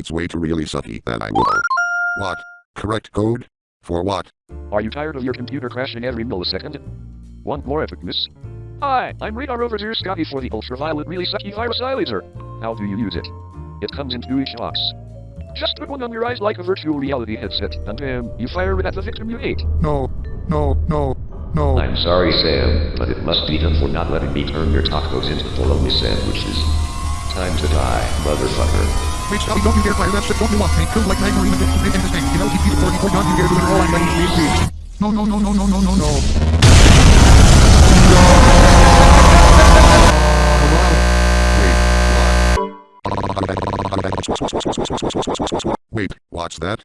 It's way too really sucky that I will. What? Correct code? For what? Are you tired of your computer crashing every millisecond? Want more epicness? Hi, I'm Radar Rover Zero Scotty for the ultraviolet really sucky virus eyelaser. How do you use it? It comes in two each box. Just put one on your eyes like a virtual reality headset, and bam, you fire it at the victim you hate. No, no, no, no. I'm sorry, Sam, but it must be done for not letting me turn your tacos into bologna sandwiches. Time to die, motherfucker. Wait, Scotty, don't you dare fire that shit. Don't you want me? Killed like nine marine and make this thing. You know, keep people 44 don't you dare do it all I'm ready to be No, no, no, no, no, no, no, no. Wait, what's that?